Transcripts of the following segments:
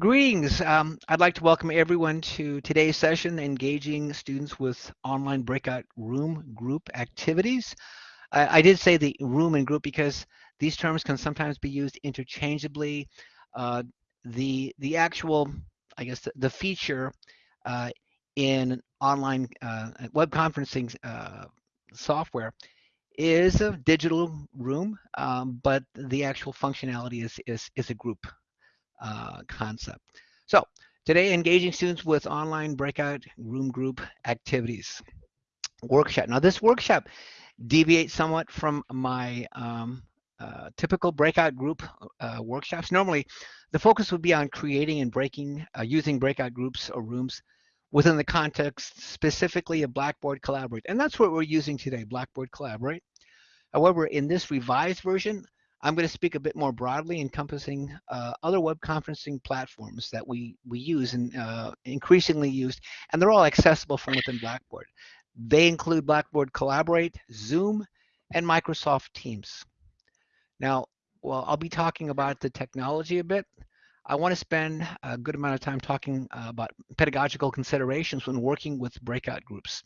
Greetings. Um, I'd like to welcome everyone to today's session, engaging students with online breakout room group activities. I, I did say the room and group because these terms can sometimes be used interchangeably. Uh, the the actual, I guess, the, the feature uh, in online uh, web conferencing uh, software is a digital room, um, but the actual functionality is is is a group uh, concept. So today, engaging students with online breakout room group activities workshop. Now this workshop deviates somewhat from my um, uh, typical breakout group uh, workshops. Normally, the focus would be on creating and breaking, uh, using breakout groups or rooms within the context specifically of Blackboard Collaborate. And that's what we're using today, Blackboard Collaborate. However, in this revised version, I'm going to speak a bit more broadly, encompassing uh, other web conferencing platforms that we, we use and uh, increasingly used, and they're all accessible from within Blackboard. They include Blackboard Collaborate, Zoom, and Microsoft Teams. Now, well, I'll be talking about the technology a bit. I want to spend a good amount of time talking uh, about pedagogical considerations when working with breakout groups.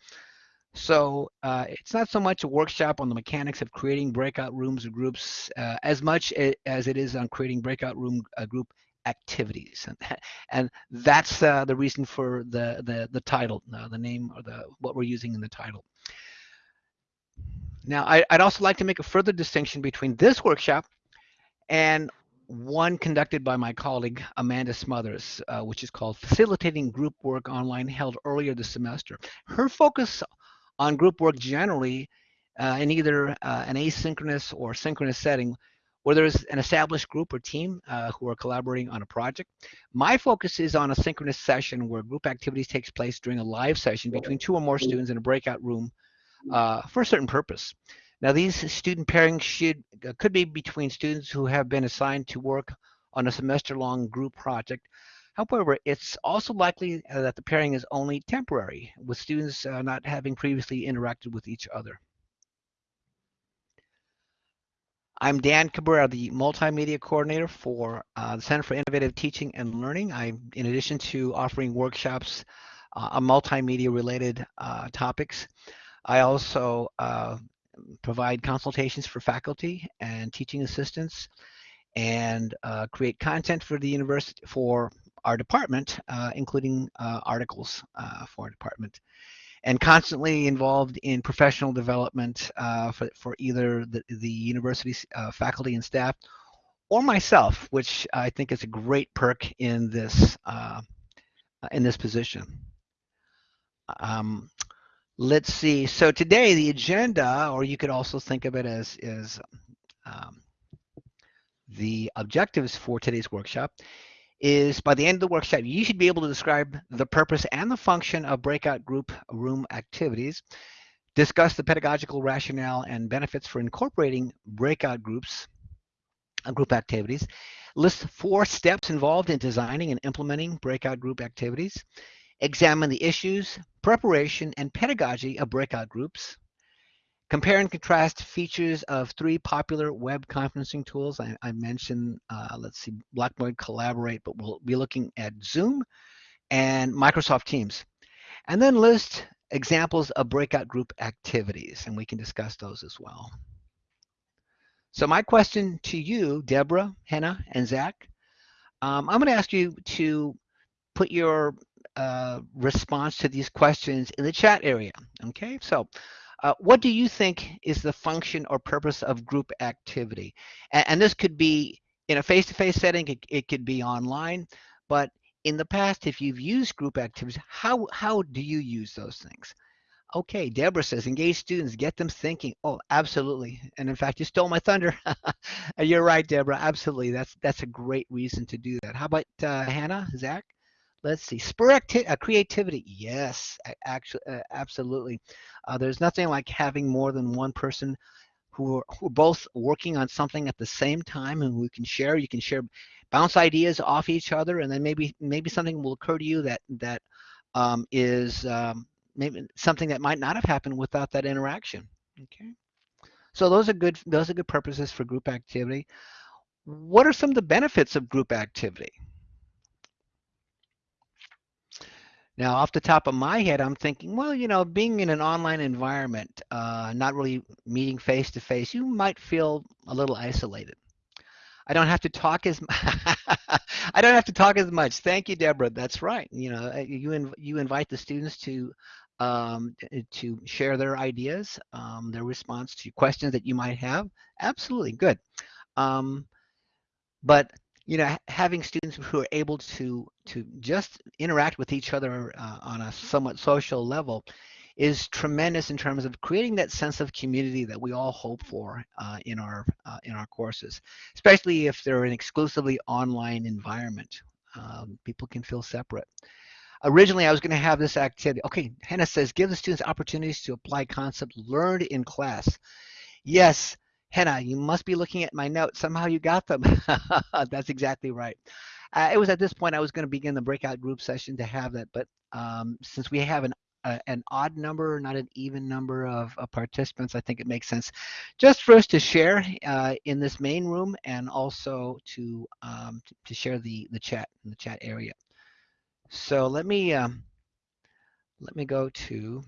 So uh, it's not so much a workshop on the mechanics of creating breakout rooms or groups uh, as much as it is on creating breakout room uh, group activities, and, and that's uh, the reason for the the the title, uh, the name or the what we're using in the title. Now, I, would also like to make a further distinction between this workshop and one conducted by my colleague Amanda Smothers, uh, which is called Facilitating Group Work Online, held earlier this semester. Her focus on group work generally uh, in either uh, an asynchronous or synchronous setting where there's an established group or team uh, who are collaborating on a project. My focus is on a synchronous session where group activities takes place during a live session between two or more students in a breakout room uh, for a certain purpose. Now these student pairings should uh, could be between students who have been assigned to work on a semester-long group project However, it's also likely uh, that the pairing is only temporary, with students uh, not having previously interacted with each other. I'm Dan Cabrera, the Multimedia Coordinator for uh, the Center for Innovative Teaching and Learning. I, in addition to offering workshops uh, on multimedia-related uh, topics, I also uh, provide consultations for faculty and teaching assistants and create content for the university for our department, uh, including uh, articles uh, for our department, and constantly involved in professional development uh, for, for either the, the university uh, faculty and staff or myself, which I think is a great perk in this in this position. Um, let's see. So today the agenda, or you could also think of it as is um, the objectives for today's workshop is by the end of the workshop, you should be able to describe the purpose and the function of breakout group room activities, discuss the pedagogical rationale and benefits for incorporating breakout groups, uh, group activities, list four steps involved in designing and implementing breakout group activities, examine the issues, preparation, and pedagogy of breakout groups, Compare and contrast features of three popular web conferencing tools. I, I mentioned, uh, let's see, Blackboard Collaborate, but we'll be looking at Zoom and Microsoft Teams. And then list examples of breakout group activities, and we can discuss those as well. So my question to you, Deborah, Hannah, and Zach, um, I'm going to ask you to put your uh, response to these questions in the chat area. Okay, so uh, what do you think is the function or purpose of group activity? And, and this could be in a face-to-face -face setting, it, it could be online, but in the past, if you've used group activities, how, how do you use those things? Okay, Deborah says, engage students, get them thinking. Oh, absolutely. And in fact, you stole my thunder. You're right, Deborah. Absolutely. That's that's a great reason to do that. How about uh, Hannah, Zach? Let's see, uh, creativity. Yes, actually, uh, absolutely. Uh, there's nothing like having more than one person who are, who are both working on something at the same time and we can share. You can share, bounce ideas off each other, and then maybe maybe something will occur to you that that um, is um, maybe something that might not have happened without that interaction. Okay. So those are good. Those are good purposes for group activity. What are some of the benefits of group activity? Now, off the top of my head, I'm thinking, well, you know, being in an online environment, uh, not really meeting face to face, you might feel a little isolated. I don't have to talk as I don't have to talk as much. Thank you, Deborah. That's right. You know, uh, you inv you invite the students to um, to share their ideas, um, their response to questions that you might have. Absolutely good. Um, but you know, having students who are able to to just interact with each other uh, on a somewhat social level is tremendous in terms of creating that sense of community that we all hope for uh, in our uh, in our courses, especially if they're an exclusively online environment. Um, people can feel separate. Originally, I was going to have this activity. Okay, Hannah says, give the students opportunities to apply concepts learned in class. Yes, Hannah, you must be looking at my notes. Somehow you got them. That's exactly right. Uh, it was at this point I was going to begin the breakout group session to have that, but um, since we have an uh, an odd number, not an even number of, of, participants, I think it makes sense just for us to share uh, in this main room and also to um, to share the the chat in the chat area. So let me um, let me go to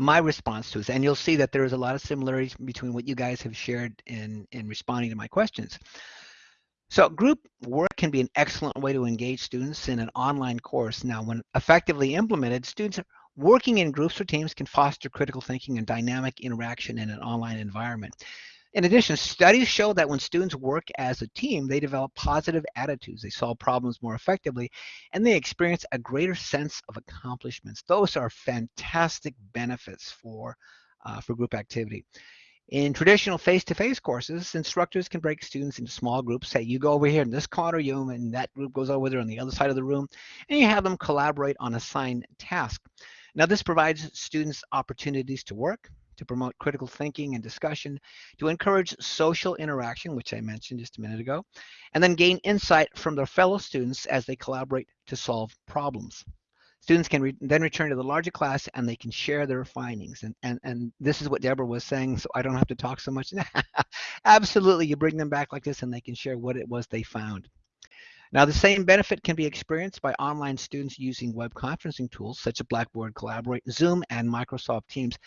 my response to this, and you'll see that there is a lot of similarities between what you guys have shared in, in responding to my questions. So group work can be an excellent way to engage students in an online course. Now, when effectively implemented, students working in groups or teams can foster critical thinking and dynamic interaction in an online environment. In addition, studies show that when students work as a team, they develop positive attitudes, they solve problems more effectively, and they experience a greater sense of accomplishments. Those are fantastic benefits for, uh, for group activity. In traditional face-to-face -face courses, instructors can break students into small groups. Say, you go over here in this corner, you and that group goes over there on the other side of the room, and you have them collaborate on assigned task. Now, this provides students opportunities to work, to promote critical thinking and discussion, to encourage social interaction, which I mentioned just a minute ago, and then gain insight from their fellow students as they collaborate to solve problems. Students can re then return to the larger class and they can share their findings. And, and, and this is what Deborah was saying, so I don't have to talk so much. Absolutely, you bring them back like this and they can share what it was they found. Now, the same benefit can be experienced by online students using web conferencing tools such as Blackboard Collaborate, Zoom, and Microsoft Teams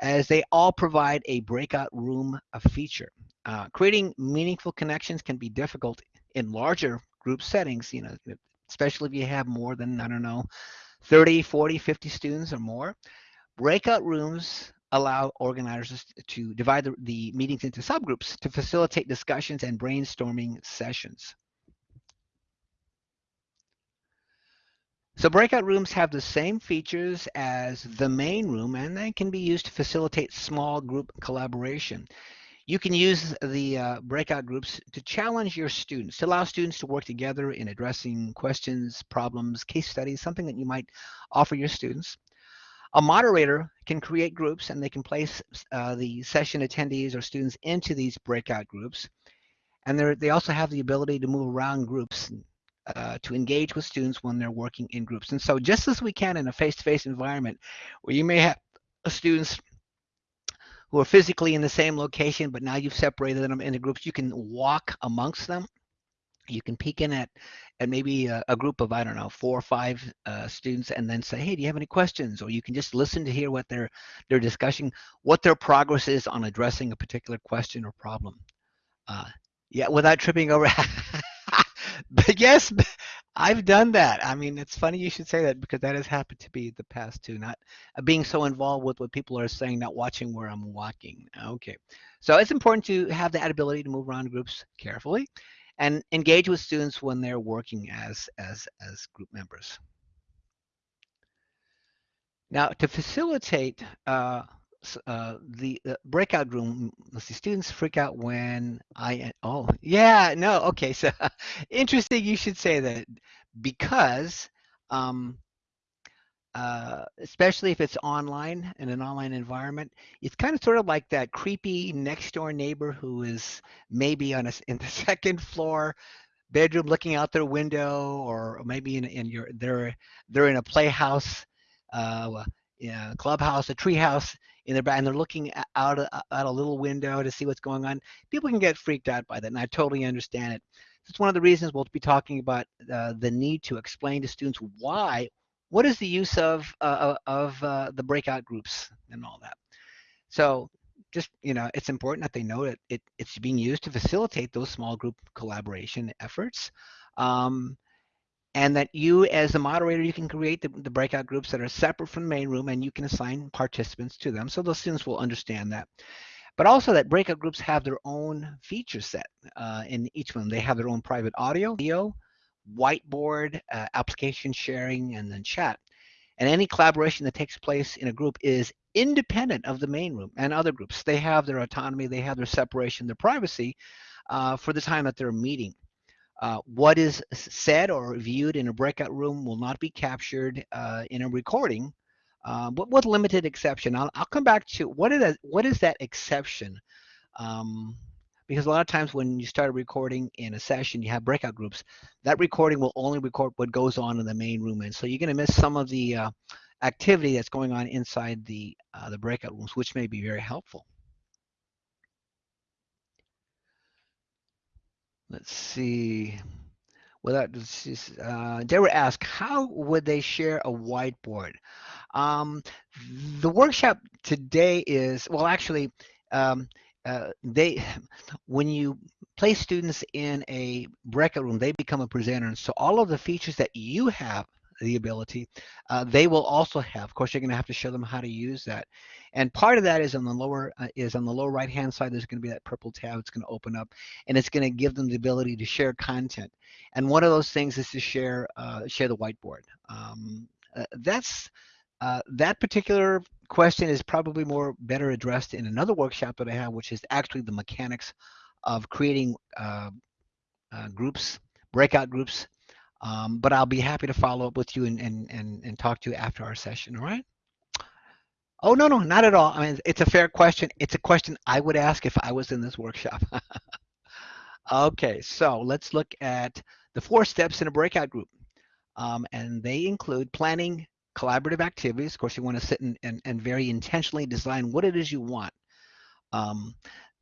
as they all provide a breakout room feature. Uh, creating meaningful connections can be difficult in larger group settings, you know, especially if you have more than, I don't know, 30, 40, 50 students or more. Breakout rooms allow organizers to divide the, the meetings into subgroups to facilitate discussions and brainstorming sessions. So breakout rooms have the same features as the main room and they can be used to facilitate small group collaboration. You can use the uh, breakout groups to challenge your students, to allow students to work together in addressing questions, problems, case studies, something that you might offer your students. A moderator can create groups and they can place uh, the session attendees or students into these breakout groups. And they also have the ability to move around groups uh, to engage with students when they're working in groups. And so just as we can in a face-to-face -face environment where you may have students who are physically in the same location, but now you've separated them into groups, you can walk amongst them. You can peek in at, at maybe a, a group of, I don't know, four or five uh, students and then say, hey, do you have any questions? Or you can just listen to hear what they're, they're discussing, what their progress is on addressing a particular question or problem. Uh, yeah, without tripping over. but yes, I've done that. I mean, it's funny you should say that because that has happened to be the past too. Not uh, being so involved with what people are saying, not watching where I'm walking. Okay, so it's important to have that ability to move around groups carefully, and engage with students when they're working as as as group members. Now, to facilitate uh, uh, the uh, breakout room, let's see, students freak out when I, oh, yeah, no, okay, so interesting you should say that because, um, uh, especially if it's online in an online environment, it's kind of sort of like that creepy next door neighbor who is maybe on a, in the second floor bedroom looking out their window or maybe in, in your, they're, they're in a playhouse, uh, yeah, clubhouse, a treehouse in their back, and they're looking out a, out a little window to see what's going on. People can get freaked out by that, and I totally understand it. It's one of the reasons we'll be talking about uh, the need to explain to students why what is the use of uh, of uh, the breakout groups and all that? So just you know, it's important that they know that it, it's being used to facilitate those small group collaboration efforts. Um, and that you as the moderator you can create the, the, breakout groups that are separate from the main room and you can assign participants to them. So those students will understand that. But also that breakout groups have their own feature set uh, in each one. They have their own private audio video whiteboard uh, application sharing and then chat. And any collaboration that takes place in a group is independent of the main room and other groups. They have their autonomy they have their separation their privacy uh, for the time that they're meeting uh, what is said or viewed in a breakout room will not be captured uh, in a recording, uh, but with limited exception. I'll, I'll come back to what is that, what is that exception? Um, because a lot of times when you start recording in a session, you have breakout groups. That recording will only record what goes on in the main room, and so you're going to miss some of the uh, activity that's going on inside the uh, the breakout rooms, which may be very helpful. Let's see. Without uh, they were asked, how would they share a whiteboard? Um, the workshop today is well, actually, um, uh, they when you place students in a breakout room, they become a presenter, and so all of the features that you have the ability, uh, they will also have. Of course, you're going to have to show them how to use that. And part of that is on the lower uh, is on the lower right hand side. There's going to be that purple tab. It's going to open up, and it's going to give them the ability to share content. And one of those things is to share uh, share the whiteboard. Um, uh, that's uh, that particular question is probably more better addressed in another workshop that I have, which is actually the mechanics of creating uh, groups, breakout groups um, but I'll be happy to follow up with you and, and, and, and talk to you after our session, all right? Oh, no, no, not at all. I mean, it's a fair question. It's a question I would ask if I was in this workshop. okay, so let's look at the four steps in a breakout group. Um, and they include planning collaborative activities. Of course, you want to sit and, and, and very intentionally design what it is you want. Um,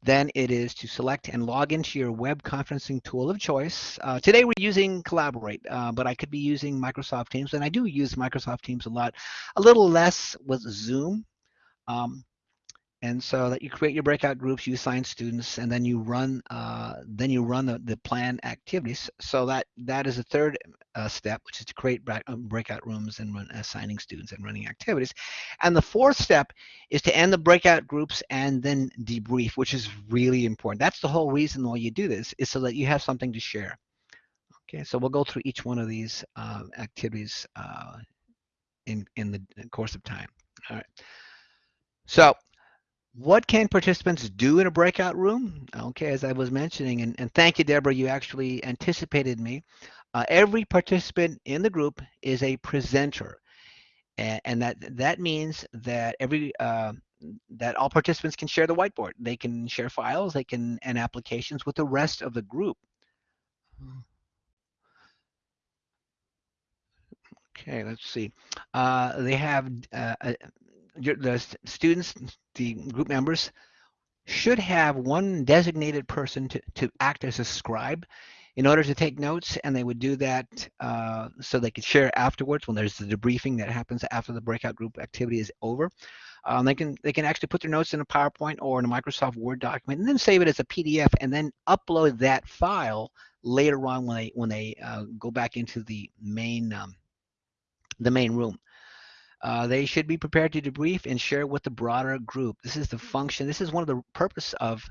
then it is to select and log into your web conferencing tool of choice. Uh, today we're using Collaborate, uh, but I could be using Microsoft Teams, and I do use Microsoft Teams a lot. A little less with Zoom. Um, and so that you create your breakout groups, you assign students, and then you run uh, then you run the, the plan activities. So that that is the third uh, step, which is to create um, breakout rooms and run assigning students and running activities. And the fourth step is to end the breakout groups and then debrief, which is really important. That's the whole reason why you do this is so that you have something to share. Okay, so we'll go through each one of these uh, activities uh, in in the course of time. All right. So what can participants do in a breakout room? Okay, as I was mentioning, and, and thank you, Deborah, you actually anticipated me. Uh, every participant in the group is a presenter. And, and that that means that every uh, that all participants can share the whiteboard. They can share files, they can and applications with the rest of the group. Okay, let's see. Uh, they have uh, the students, the group members, should have one designated person to, to act as a scribe in order to take notes, and they would do that uh, so they could share afterwards when there's the debriefing that happens after the breakout group activity is over. Um, they can they can actually put their notes in a PowerPoint or in a Microsoft Word document, and then save it as a PDF, and then upload that file later on when they when they uh, go back into the main um, the main room. Uh, they should be prepared to debrief and share with the broader group. This is the function. This is one of the purpose of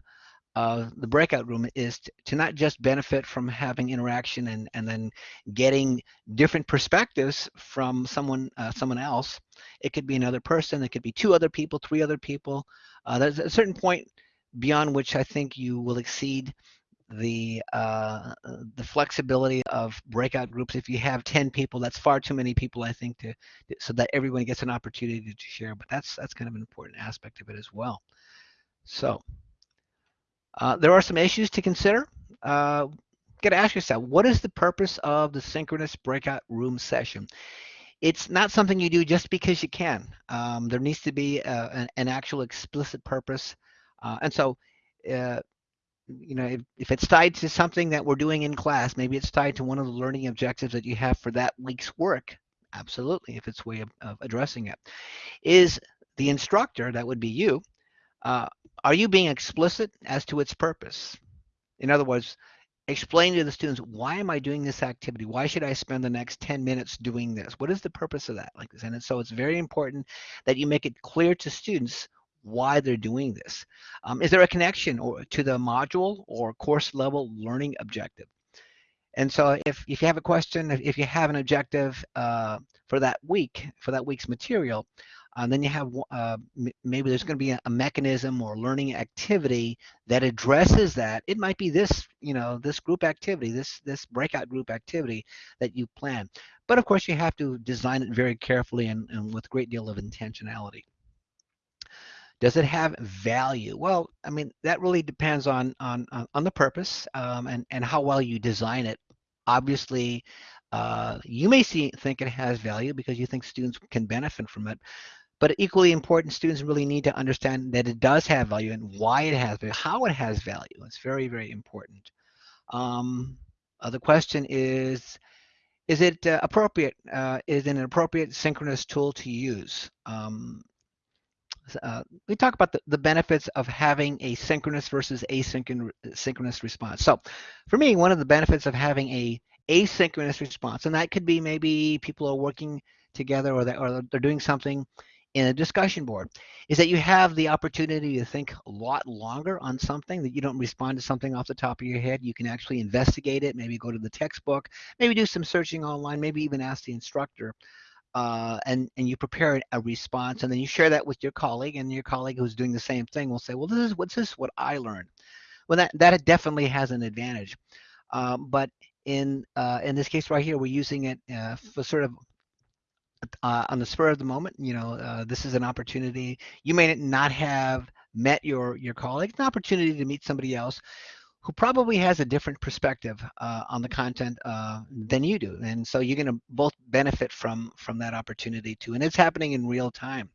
uh, the breakout room is to, not just benefit from having interaction and, and then getting different perspectives from someone uh, someone else. It could be another person. It could be two other people, three other people. Uh, there's a certain point beyond which I think you will exceed the uh, the flexibility of breakout groups. If you have 10 people, that's far too many people, I think, to so that everyone gets an opportunity to share. But that's that's kind of an important aspect of it as well. So uh, there are some issues to consider. Uh, got to ask yourself, what is the purpose of the synchronous breakout room session? It's not something you do just because you can. Um, there needs to be a, uh, an, an, actual explicit purpose. Uh, and so uh, you know, if, if it's tied to something that we're doing in class, maybe it's tied to one of the learning objectives that you have for that week's work, Absolutely, if it's way of, of addressing it. Is the instructor, that would be you, uh, are you being explicit as to its purpose? In other words, explain to the students, why am I doing this activity? Why should I spend the next 10 minutes doing this? What is the purpose of that? Like this? And so it's very important that you make it clear to students why they're doing this. Um, is there a connection or to the module or course level learning objective? And so if, if you have a question, if you have an objective uh, for that week, for that week's material, uh, then you have uh, maybe there's going to be a, a, mechanism or learning activity that addresses that. It might be this, you know, this group activity, this this breakout group activity that you plan. But of course, you have to design it very carefully and, and with a great deal of intentionality. Does it have value? Well, I mean, that really depends on on on the purpose um, and and how well you design it. Obviously, uh, you may see think it has value because you think students can benefit from it. But equally important, students really need to understand that it does have value and why it has value, how it has value. It's very, very important. Um, the question is, is it uh, appropriate? Uh, is it an appropriate synchronous tool to use? Um, uh, we talk about the, the benefits of having a synchronous versus asynchronous response. So for me, one of the benefits of having a asynchronous response, and that could be maybe people are working together or, they, or they're doing something in a discussion board, is that you have the opportunity to think a lot longer on something that you don't respond to something off the top of your head. You can actually investigate it, maybe go to the textbook, maybe do some searching online, maybe even ask the instructor uh, and and you prepare a response and then you share that with your colleague and your colleague who's doing the same thing will say well this is what's this what i learned? Well that that definitely has an advantage. Um, but in uh, in this case right here we're using it uh, for sort of uh, on the spur of the moment you know uh, this is an opportunity. You may not have met your your colleague it's an opportunity to meet somebody else who probably has a different perspective uh, on the content uh, than you do. And so you're going to both benefit from, from that opportunity too. And it's happening in real time.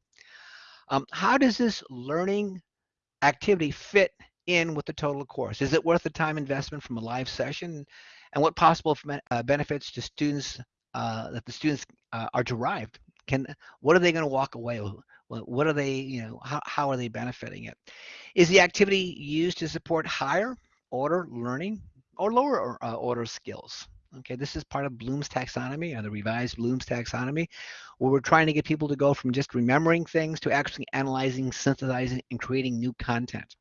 Um, how does this learning activity fit in with the total course? Is it worth the time investment from a live session? And what possible uh, benefits to students uh, that the students uh, are derived? Can what are they going to walk away with? What are they, you know, how, how are they benefiting it? Is the activity used to support higher order learning or lower uh, order skills. Okay, this is part of Bloom's taxonomy or the revised Bloom's taxonomy, where we're trying to get people to go from just remembering things to actually analyzing, synthesizing, and creating new content.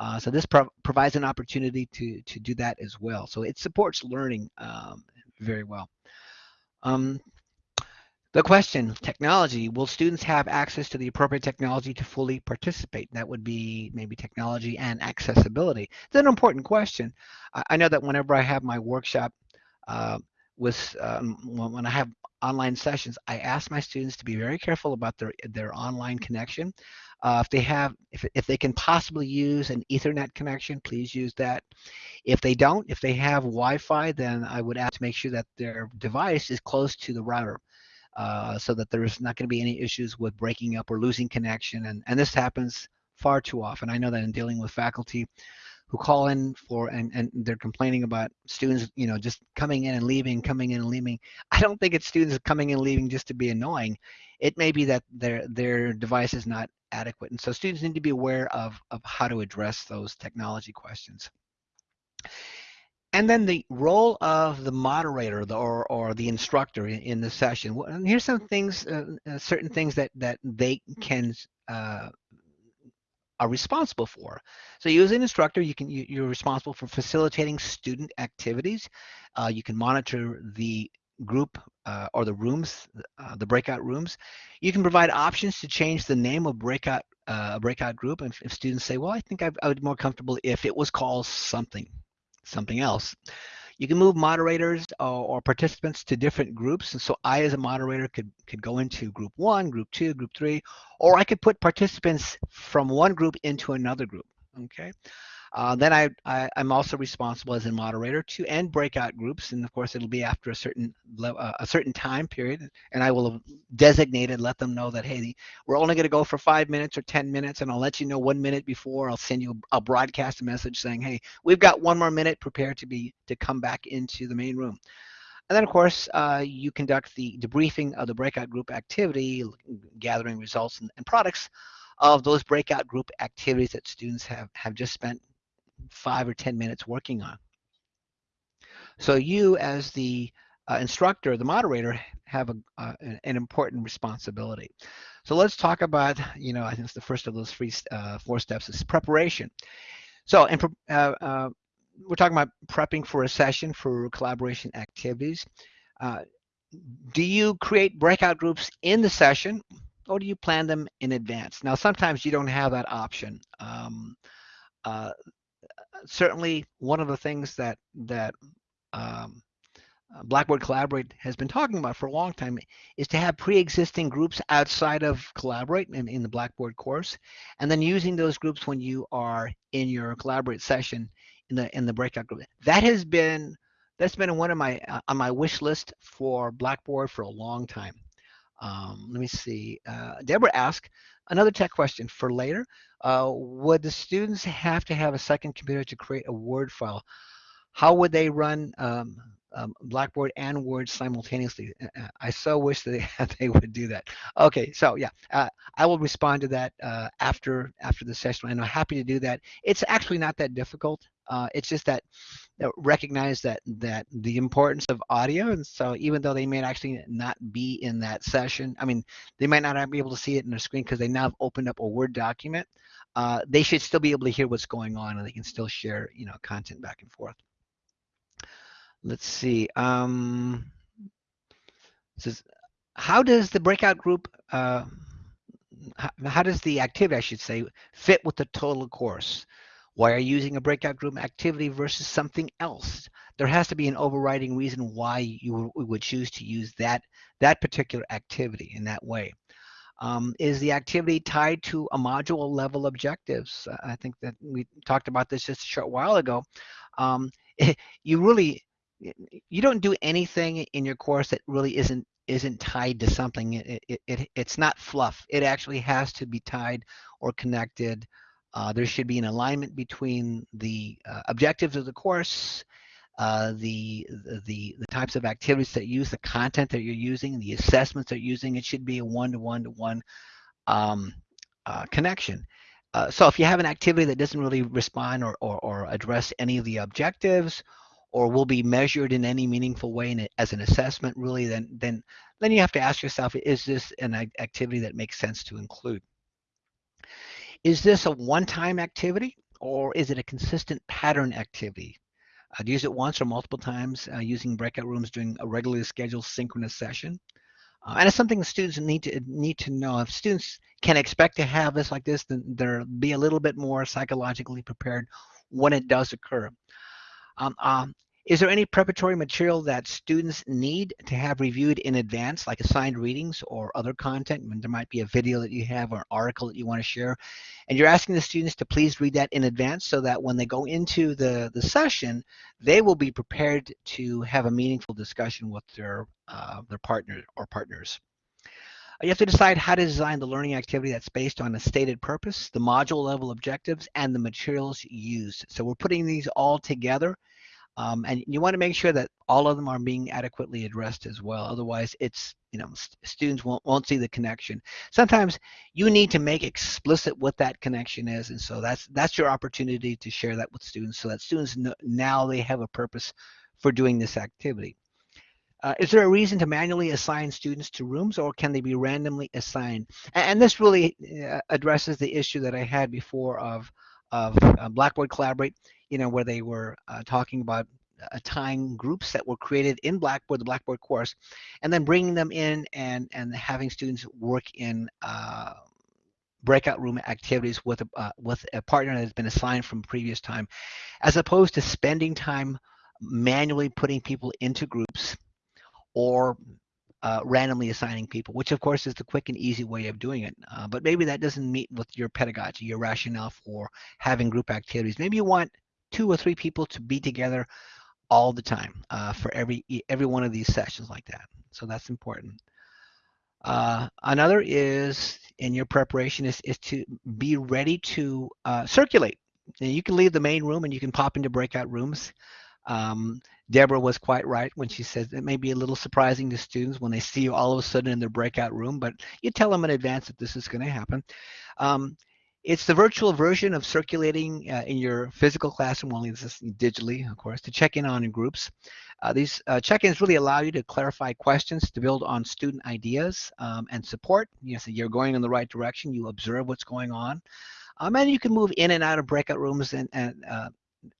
Uh, so this pro provides an opportunity to, to do that as well. So it supports learning um, very well. Um, the question, technology, will students have access to the appropriate technology to fully participate? That would be maybe technology and accessibility. It's an important question. I, know that whenever I have my workshop uh, with, um, when I have online sessions, I ask my students to be very careful about their, their online connection. Uh, if they have, if, if they can possibly use an ethernet connection, please use that. If they don't, if they have Wi-Fi, then I would ask to make sure that their device is close to the router uh, so that there's not going to be any issues with breaking up or losing connection. And, and this happens far too often. I know that in dealing with faculty who call in for and, and they're complaining about students, you know, just coming in and leaving, coming in and leaving. I don't think it's students coming in and leaving just to be annoying. It may be that their their device is not adequate. And so students need to be aware of, of how to address those technology questions. And then the role of the moderator the, or, or the instructor in, in the session. And here's some things, uh, uh, certain things that, that they can uh, are responsible for. So you as an instructor, you can you, are responsible for facilitating student activities. Uh, you can monitor the group uh, or the rooms, uh, the breakout rooms. You can provide options to change the name of breakout uh, breakout group. If, if students say, well, I think I, I would be more comfortable if it was called something, something else. You can move moderators or, or, participants to different groups. And so I, as a moderator, could, could go into group one, group two, group three, or I could put participants from one group into another group. Okay. Uh, then I, I, am also responsible as a moderator to end breakout groups, and of course it'll be after a certain uh, a certain time period, and I will designate designated, let them know that hey, we're only going to go for five minutes or ten minutes, and I'll let you know one minute before. I'll send you, I'll broadcast a message saying, hey, we've got one more minute, prepare to be to come back into the main room. And then, of course, uh, you conduct the debriefing of the breakout group activity, gathering results and, and, products of those breakout group activities that students have, have just spent five or 10 minutes working on. So you as the uh, instructor, the moderator, have a, uh, an important responsibility. So let's talk about, you know, I think it's the first of those three, uh, four steps is preparation. So in, uh, uh, we're talking about prepping for a session for collaboration activities. Uh, do you create breakout groups in the session or do you plan them in advance? Now, sometimes you don't have that option. Um, certainly one of the things that, that um, uh, Blackboard Collaborate has been talking about for a long time is to have pre-existing groups outside of Collaborate in, in the Blackboard course, and then using those groups when you are in your Collaborate session in the in the breakout group. That has been that's been one of my uh, on my wish list for Blackboard for a long time. Um, let me see. Uh, Deborah asked another tech question for later. Uh, would the students have to have a second computer to create a Word file? How would they run um, um, Blackboard and Word simultaneously. Uh, uh, I so wish that they, would do that. Okay, so yeah, uh, I will respond to that uh, after after the session, and I'm happy to do that. It's actually not that difficult. Uh, it's just that recognize that that the importance of audio, and so even though they may actually not be in that session, I mean, they might not be able to see it in their screen because they now have opened up a Word document. Uh, they should still be able to hear what's going on, and they can still share, you know, content back and forth let's see. Um, says, how does the breakout group, uh, how, how, does the activity, I should say, fit with the total course? Why are you using a breakout group activity versus something else? There has to be an overriding reason why you would choose to use that, that particular activity in that way. Um, is the activity tied to a module level objectives? I think that we talked about this just a short while ago. Um, you really you don't do anything in your course that really isn't isn't tied to something. It, it, it, it's not fluff. It actually has to be tied or connected. Uh, there should be an alignment between the uh, objectives of the course, uh, the, the, the types of activities that use, the content that you're using, the assessments that you're using. It should be a one-to-one-to-one um, uh, connection. Uh, so if you have an activity that doesn't really respond or, or, or address any of the objectives or will be measured in any meaningful way as an assessment really then then then you have to ask yourself is this an activity that makes sense to include is this a one-time activity or is it a consistent pattern activity? I'd use it once or multiple times uh, using breakout rooms during a regularly scheduled synchronous session. Uh, and it's something the students need to need to know. If students can expect to have this like this then they'll be a little bit more psychologically prepared when it does occur. Um, um, is there any preparatory material that students need to have reviewed in advance, like assigned readings or other content? When there might be a video that you have or an article that you want to share, and you're asking the students to please read that in advance so that when they go into the, the session, they will be prepared to have a meaningful discussion with their, uh, their partner or partners. You have to decide how to design the learning activity that's based on a stated purpose, the module level objectives, and the materials used. So we're putting these all together um, and you want to make sure that all of them are being adequately addressed as well. Otherwise, it's you know students won't won't see the connection. Sometimes you need to make explicit what that connection is, and so that's that's your opportunity to share that with students, so that students know, now they have a purpose for doing this activity. Uh, is there a reason to manually assign students to rooms or can they be randomly assigned? And, and this really uh, addresses the issue that I had before of, of uh, Blackboard Collaborate you know, where they were uh, talking about uh, tying groups that were created in Blackboard, the Blackboard course, and then bringing them in and, and having students work in uh, breakout room activities with a, uh, with a partner that has been assigned from previous time, as opposed to spending time manually putting people into groups or uh, randomly assigning people, which of course is the quick and easy way of doing it. Uh, but maybe that doesn't meet with your pedagogy, your rationale for having group activities. Maybe you want two or three people to be together all the time uh, for every every one of these sessions like that. So that's important. Uh, another is in your preparation is, is to be ready to uh, circulate. you can leave the main room and you can pop into breakout rooms. Um, Deborah was quite right when she says it may be a little surprising to students when they see you all of a sudden in their breakout room, but you tell them in advance that this is going to happen. Um, it's the virtual version of circulating uh, in your physical classroom, only this is digitally, of course, to check in on in groups. Uh, these uh, check-ins really allow you to clarify questions, to build on student ideas um, and support. You know, so you're going in the right direction. You observe what's going on. Um, and you can move in and out of breakout rooms and, and uh,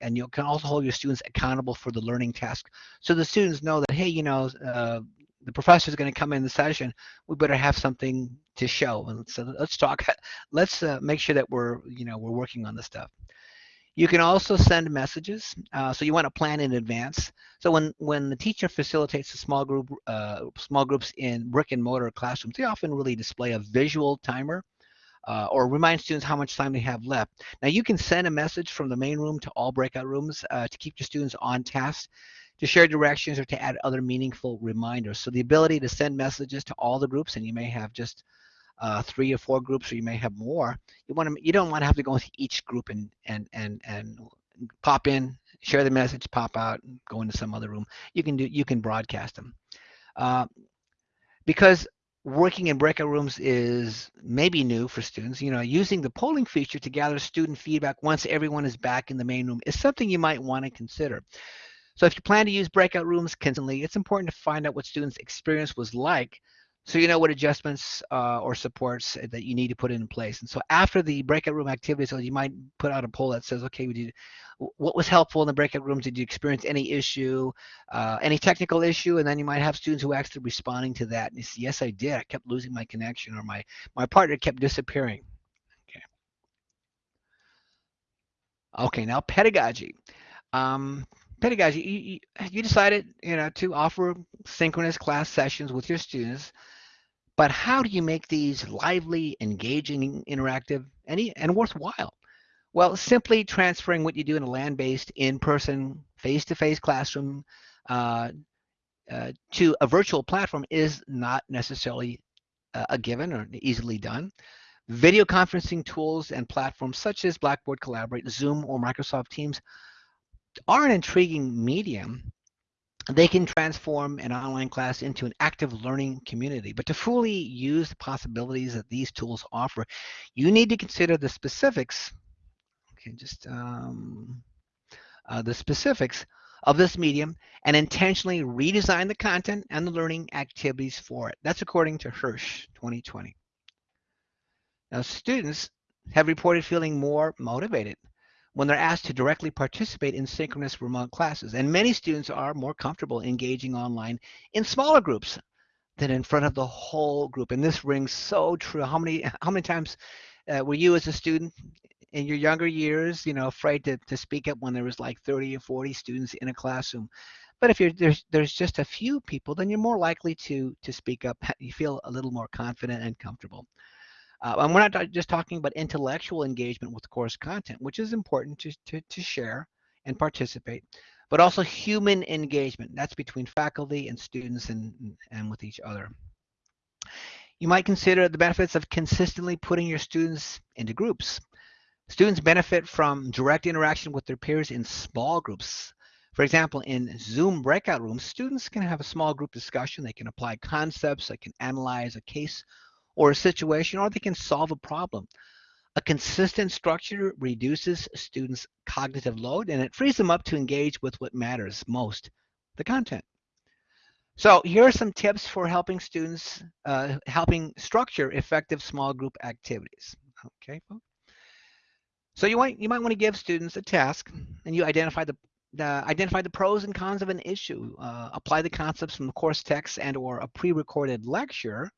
and you can also hold your students accountable for the learning task. So the students know that, hey, you know, uh, the professor is going to come in the session. We better have something to show. And so let's talk. Let's uh, make sure that we're, you know, we're working on the stuff. You can also send messages. Uh, so you want to plan in advance. So when when the teacher facilitates a small group, uh, small groups in brick and mortar classrooms, they often really display a visual timer uh, or remind students how much time they have left. Now you can send a message from the main room to all breakout rooms uh, to keep your students on task, to share directions or to add other meaningful reminders. So the ability to send messages to all the groups, and you may have just uh, three or four groups, or you may have more. You want to, you don't want to have to go into each group and and and and pop in, share the message, pop out, go into some other room. You can do, you can broadcast them. Uh, because working in breakout rooms is maybe new for students. You know, using the polling feature to gather student feedback once everyone is back in the main room is something you might want to consider. So if you plan to use breakout rooms constantly, it's important to find out what students' experience was like so you know what adjustments uh, or supports that you need to put in place. And so after the breakout room activities, so you might put out a poll that says, okay, we did, what was helpful in the breakout rooms? Did you experience any issue, uh, any technical issue? And then you might have students who actually responding to that. And say, yes, I did. I kept losing my connection or my, my partner kept disappearing. Okay. Okay, now pedagogy. Um, pedagogy, you, you, decided, you know, to offer synchronous class sessions with your students, but how do you make these lively, engaging, interactive, and, and worthwhile? Well, simply transferring what you do in a land-based, in-person, face-to-face classroom uh, uh, to a virtual platform is not necessarily uh, a given or easily done. Video conferencing tools and platforms such as Blackboard Collaborate, Zoom, or Microsoft Teams are an intriguing medium, they can transform an online class into an active learning community. But to fully use the possibilities that these tools offer, you need to consider the specifics. Okay, just um, uh, the specifics of this medium and intentionally redesign the content and the learning activities for it. That's according to Hirsch 2020. Now, students have reported feeling more motivated when they're asked to directly participate in synchronous remote classes. And many students are more comfortable engaging online in smaller groups than in front of the whole group. And this rings so true. How many how many times uh, were you as a student in your younger years, you know, afraid to, to speak up when there was like 30 or 40 students in a classroom? But if you're there's there's just a few people, then you're more likely to to speak up. You feel a little more confident and comfortable. Uh, and we're not just talking about intellectual engagement with course content, which is important to, to, to share and participate, but also human engagement. That's between faculty and students and, and with each other. You might consider the benefits of consistently putting your students into groups. Students benefit from direct interaction with their peers in small groups. For example, in Zoom breakout rooms, students can have a small group discussion. They can apply concepts, they can analyze a case or a situation, or they can solve a problem. A consistent structure reduces students' cognitive load and it frees them up to engage with what matters most, the content. So here are some tips for helping students, uh, helping structure effective small group activities. Okay. So you might you might want to give students a task, and you identify the uh, identify the pros and cons of an issue. Uh, apply the concepts from the course text and or a pre-recorded lecture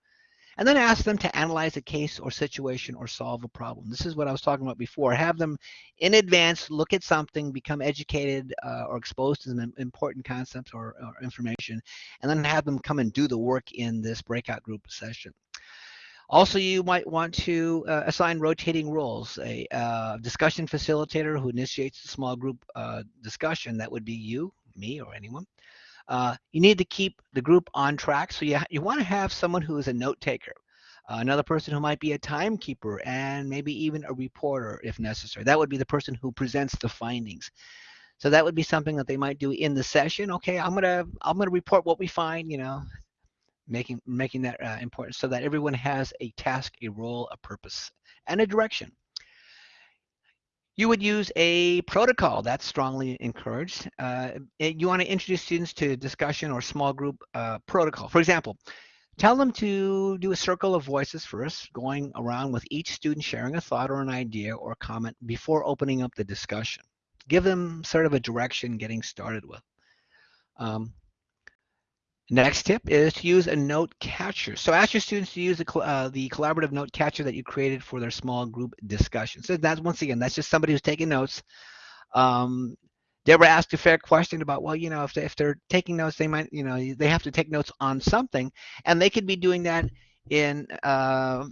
and then ask them to analyze a case or situation or solve a problem. This is what I was talking about before. Have them in advance look at something, become educated uh, or exposed to some important concepts or, or, information, and then have them come and do the work in this breakout group session. Also, you might want to uh, assign rotating roles. A uh, discussion facilitator who initiates the small group uh, discussion, that would be you, me, or anyone. Uh, you need to keep the group on track. So you, you want to have someone who is a note taker, uh, another person who might be a timekeeper, and maybe even a reporter if necessary. That would be the person who presents the findings. So that would be something that they might do in the session. Okay, I'm gonna I'm gonna report what we find. You know, making making that uh, important so that everyone has a task, a role, a purpose, and a direction. You would use a protocol that's strongly encouraged. Uh, you want to introduce students to discussion or small group uh, protocol. For example, tell them to do a circle of voices first, going around with each student sharing a thought or an idea or comment before opening up the discussion. Give them sort of a direction getting started with. Um, Next tip is to use a note catcher. So ask your students to use the, uh, the collaborative note catcher that you created for their small group discussion. So that's once again, that's just somebody who's taking notes. Um, Deborah asked a fair question about, well, you know, if, they, if they're taking notes, they might, you know, they have to take notes on something, and they could be doing that in uh,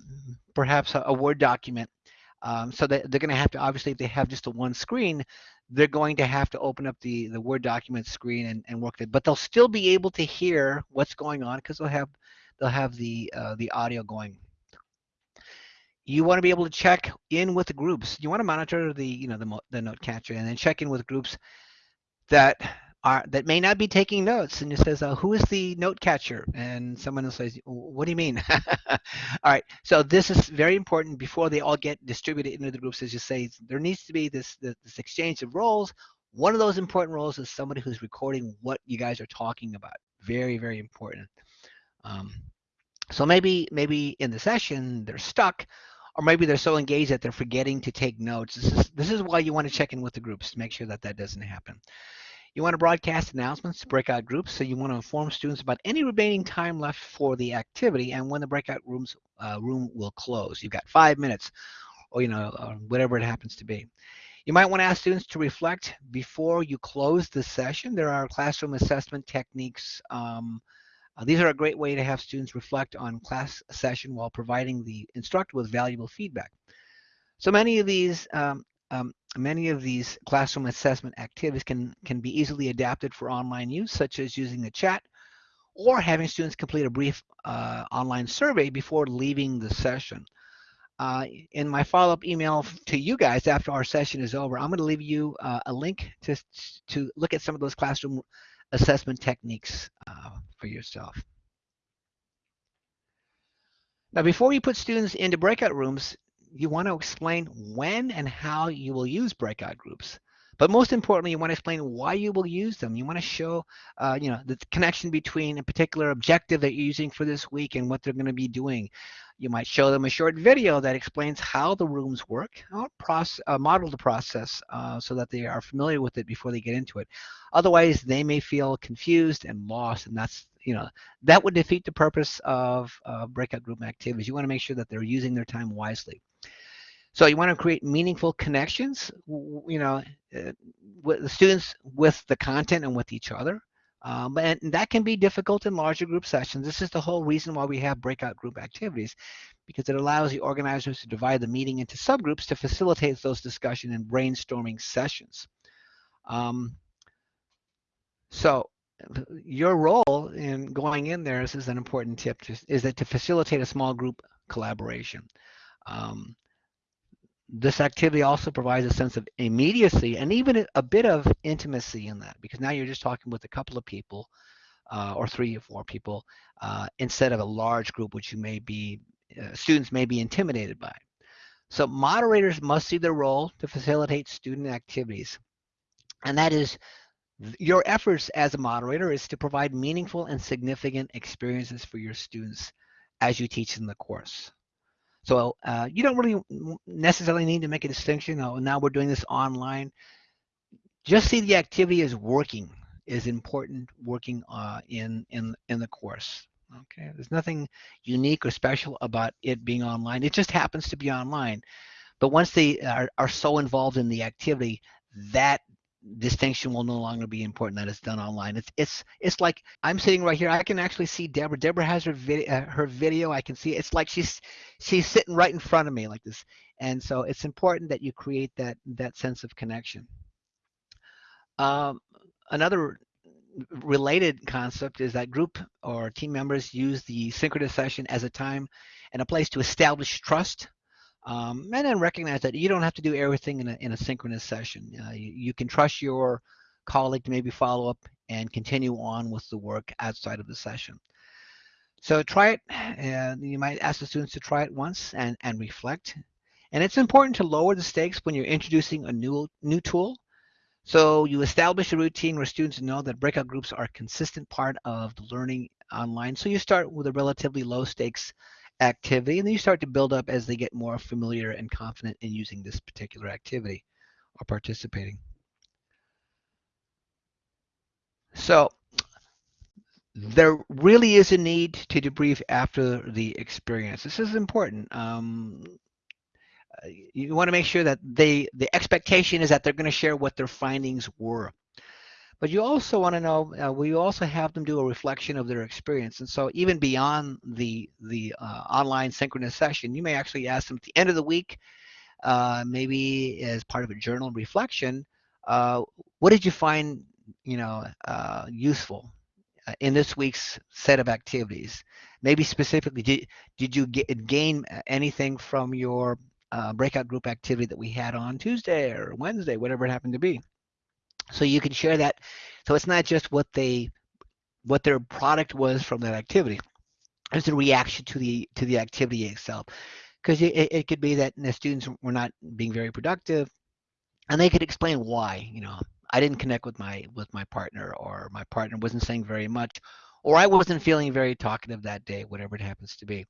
perhaps a, a, Word document. Um, so that they're going to have to, obviously, if they have just a one screen, they're going to have to open up the, the Word document screen and, and work it. But they'll still be able to hear what's going on because they'll have they'll have the uh, the audio going. You want to be able to check in with the groups. You want to monitor the you know the the note catcher and then check in with groups that are that may not be taking notes and it says uh, who is the note catcher? And someone else says what do you mean? All right so this is very important before they all get distributed into the groups as you say there needs to be this this exchange of roles. One of those important roles is somebody who's recording what you guys are talking about. Very very important. Um, so maybe maybe in the session they're stuck or maybe they're so engaged that they're forgetting to take notes. This is this is why you want to check in with the groups to make sure that that doesn't happen you want to broadcast announcements to breakout groups, so you want to inform students about any remaining time left for the activity and when the breakout rooms uh, room will close. You've got five minutes, or you know, or whatever it happens to be. You might want to ask students to reflect before you close the session. There are classroom assessment techniques. Um, uh, these are a great way to have students reflect on class session while providing the instructor with valuable feedback. So many of these um, um, many of these classroom assessment activities can, can be easily adapted for online use, such as using the chat or having students complete a brief uh, online survey before leaving the session. Uh, in my follow-up email to you guys after our session is over, I'm going to leave you uh, a link to, to look at some of those classroom assessment techniques uh, for yourself. Now, before you put students into breakout rooms, you want to explain when and how you will use breakout groups. But most importantly, you want to explain why you will use them. You want to show, uh, you know, the connection between a particular objective that you're using for this week and what they're going to be doing. You might show them a short video that explains how the rooms work, or process, uh, model the process uh, so that they are familiar with it before they get into it. Otherwise, they may feel confused and lost, and that's you know that would defeat the purpose of breakout group activities. You want to make sure that they're using their time wisely. So you want to create meaningful connections, you know, uh, with the students with the content and with each other. Um, and that can be difficult in larger group sessions. This is the whole reason why we have breakout group activities, because it allows the organizers to divide the meeting into subgroups to facilitate those discussion and brainstorming sessions. Um, so your role in going in there this is an important tip, is that to facilitate a small group collaboration. Um, this activity also provides a sense of immediacy and even a bit of intimacy in that because now you're just talking with a couple of people uh, or three or four people uh, instead of a large group which you may be uh, students may be intimidated by. So moderators must see their role to facilitate student activities. And that is your efforts as a moderator is to provide meaningful and significant experiences for your students as you teach in the course so uh, you don't really necessarily need to make a distinction. Oh, now we're doing this online. Just see the activity is working is important working uh, in in in the course. Okay, there's nothing unique or special about it being online. It just happens to be online. But once they are, are so involved in the activity, that distinction will no longer be important that it's done online. It's it's it's like I'm sitting right here. I can actually see Deborah. Deborah has her video. Uh, her video. I can see. It's like she's she's sitting right in front of me like this. And so it's important that you create that that sense of connection. Um, another related concept is that group or team members use the synchronous session as a time and a place to establish trust Um, and then recognize that you don't have to do everything in a, in a synchronous session. Uh, you, you, can trust your colleague to maybe follow up and continue on with the work outside of the session. So try it. Uh, you might ask the students to try it once and, and reflect. And it's important to lower the stakes when you're introducing a new, new tool. So you establish a routine where students know that breakout groups are a consistent part of the learning online. So you start with a relatively low stakes activity and then you start to build up as they get more familiar and confident in using this particular activity or participating. So there really is a need to debrief after the experience. This is important. Um, you want to make sure that they the expectation is that they're going to share what their findings were. But you also want to know, uh, we also have them do a reflection of their experience. And so even beyond the, the uh, online synchronous session, you may actually ask them at the end of the week, uh, maybe as part of a journal reflection, uh, what did you find, you know, uh, useful uh, in this week's set of activities? Maybe specifically, did, did you get, gain anything from your breakout group activity that we had on Tuesday or Wednesday, whatever it happened to be? So you can share that. So it's not just what they what their product was from that activity. It's a reaction to the to the activity itself. Because it, it could be that the students were not being very productive and they could explain why, you know, I didn't connect with my with my partner or my partner wasn't saying very much or I wasn't feeling very talkative that day, whatever it happens to be.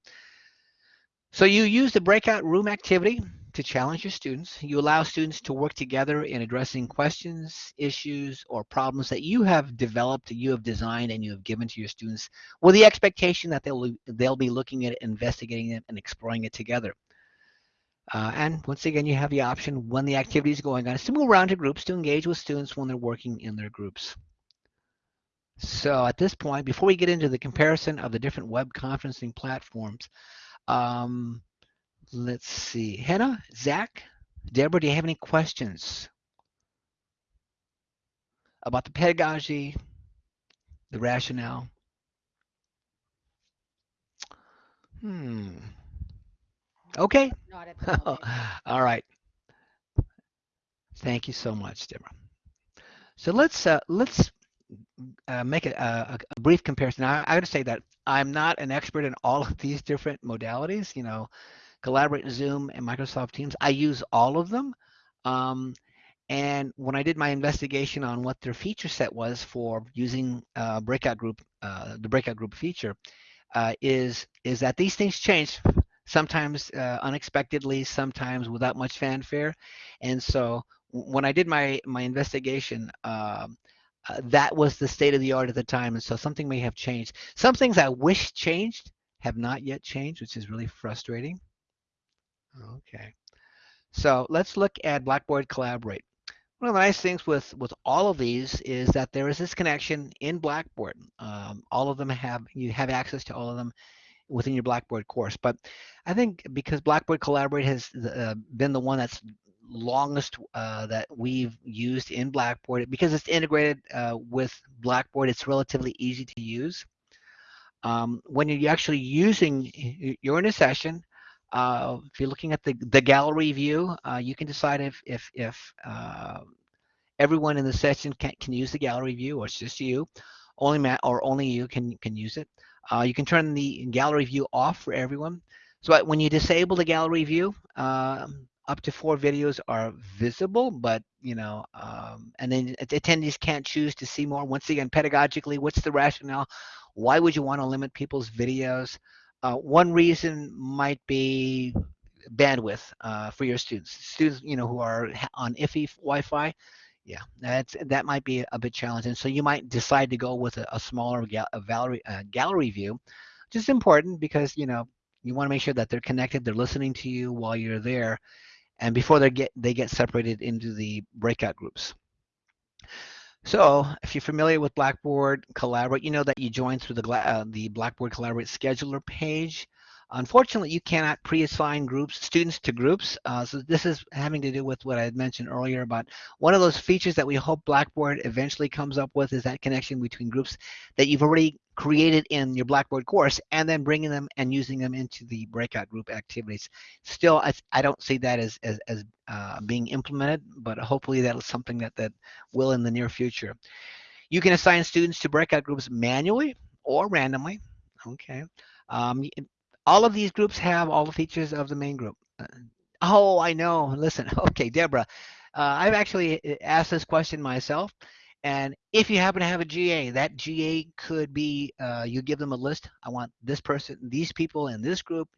So you use the breakout room activity to challenge your students. You allow students to work together in addressing questions, issues, or problems that you have developed, you have designed, and you have given to your students with the expectation that they'll, they'll be looking at it, investigating it, and exploring it together. Uh, and once again, you have the option when the activity is going on is to move around to groups to engage with students when they're working in their groups. So at this point, before we get into the comparison of the different web conferencing platforms, um, let's see. Hannah, Zach, Deborah, do you have any questions about the pedagogy, the rationale? Hmm. Okay. All right. Thank you so much, Deborah. So let's uh, let's uh, make a, a, a, brief comparison. I, I got to say that I'm not an expert in all of these different modalities. You know, Collaborate, Zoom, and Microsoft Teams. I use all of them. Um, and when I did my investigation on what their feature set was for using uh, breakout group, uh, the breakout group feature, uh, is is that these things change sometimes uh, unexpectedly, sometimes without much fanfare. And so when I did my my investigation, um, uh, that was the state of the art at the time, and so something may have changed. Some things I wish changed have not yet changed, which is really frustrating. Okay, so let's look at Blackboard Collaborate. One of the nice things with with all of these is that there is this connection in Blackboard. Um, all of them have you have access to all of them within your Blackboard course. But I think because Blackboard Collaborate has uh, been the one that's longest uh, that we've used in Blackboard. Because it's integrated uh, with Blackboard, it's relatively easy to use. Um, when you're actually using, you're in a session, uh, if you're looking at the, the gallery view, uh, you can decide if, if, if uh, everyone in the session can, can use the gallery view or it's just you. Only Matt or only you can, can use it. Uh, you can turn the gallery view off for everyone. So when you disable the gallery view, um, up to four videos are visible, but you know, um, and then attendees can't choose to see more. Once again, pedagogically, what's the rationale? Why would you want to limit people's videos? Uh, one reason might be bandwidth uh, for your students. Students, you know, who are on iffy Wi-Fi, yeah, that's that might be a bit challenging. So you might decide to go with a, a smaller ga a gallery, gallery view, which is important because you know you want to make sure that they're connected, they're listening to you while you're there, and before they get they get separated into the breakout groups. So if you're familiar with Blackboard Collaborate, you know that you join through the, uh, the Blackboard Collaborate scheduler page. Unfortunately, you cannot pre-assign groups, students to groups. Uh, so this is having to do with what I had mentioned earlier about one of those features that we hope Blackboard eventually comes up with is that connection between groups that you've already created in your Blackboard course and then bringing them and using them into the breakout group activities. Still, I, I don't see that as, as, as uh, being implemented, but hopefully that is something that, that will in the near future. You can assign students to breakout groups manually or randomly. Okay. Um, all of these groups have all the features of the main group. Uh, oh, I know. Listen, okay, Deborah, uh, I've actually uh, asked this question myself. And if you happen to have a GA, that GA could be uh, you give them a list. I want this person, these people in this group,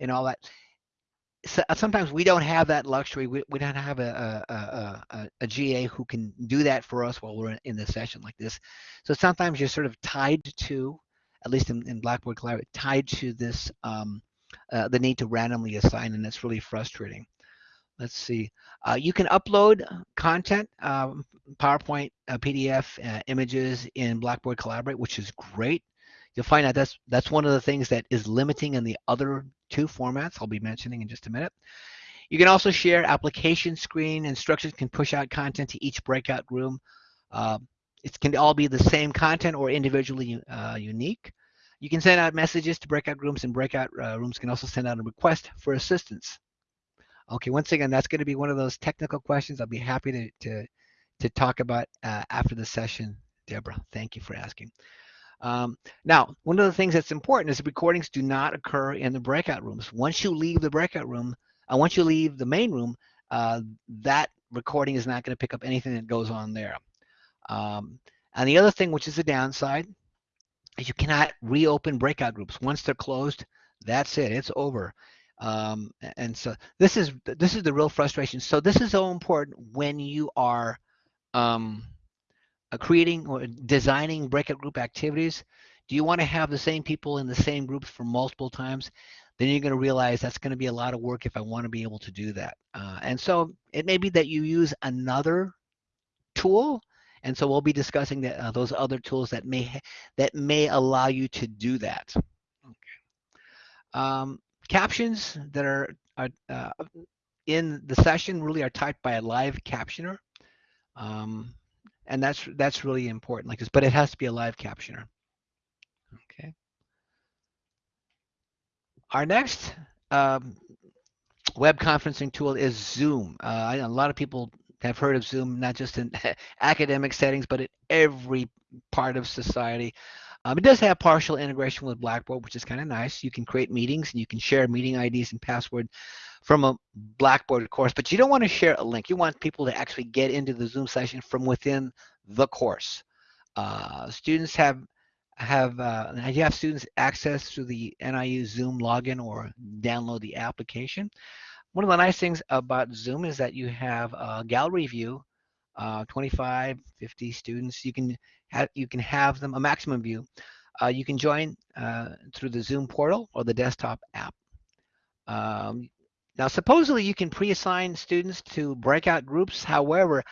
and all that. So, uh, sometimes we don't have that luxury. We, we don't have a, a, a, a, GA who can do that for us while we're in the session like this. So sometimes you're sort of tied to, at least in, in Blackboard Collaborate, tied to this, um, uh, the need to randomly assign, and it's really frustrating let's see. Uh, you can upload content, um, PowerPoint, uh, PDF, uh, images in Blackboard Collaborate, which is great. You'll find out that's that's one of the things that is limiting in the other two formats I'll be mentioning in just a minute. You can also share application screen. Instructions can push out content to each breakout room. Uh, it can all be the same content or individually uh, unique. You can send out messages to breakout rooms and breakout uh, rooms can also send out a request for assistance. Okay, once again, that's going to be one of those technical questions I'll be happy to, to, to talk about uh, after the session, Deborah. Thank you for asking. Um, now, one of the things that's important is the recordings do not occur in the breakout rooms. Once you leave the breakout room, uh, once you leave the main room, uh, that recording is not going to pick up anything that goes on there. Um, and the other thing, which is a downside, is you cannot reopen breakout groups. Once they're closed, that's it. It's over. Um, and so this is this is the real frustration. So this is so important when you are um, creating or designing breakout group activities. Do you want to have the same people in the same groups for multiple times? Then you're going to realize that's going to be a lot of work if I want to be able to do that. Uh, and so it may be that you use another tool and so we'll be discussing uh, those other tools that may that may allow you to do that. Okay. Um, Captions that are, are uh, in the session really are typed by a live captioner. Um, and that's that's really important like this, but it has to be a live captioner. Okay. Our next um, web conferencing tool is Zoom. Uh, a lot of people have heard of Zoom, not just in academic settings, but in every part of society. Um, it does have partial integration with Blackboard, which is kind of nice. You can create meetings and you can share meeting IDs and password from a Blackboard course, but you don't want to share a link. You want people to actually get into the Zoom session from within the course. Uh, students have have uh, you have students access through the NIU Zoom login or download the application. One of the nice things about Zoom is that you have a gallery view, uh, 25, 50 students. You can you can have them a maximum view. Uh, you can join uh, through the Zoom portal or the desktop app. Um, now, supposedly you can pre-assign students to breakout groups. However,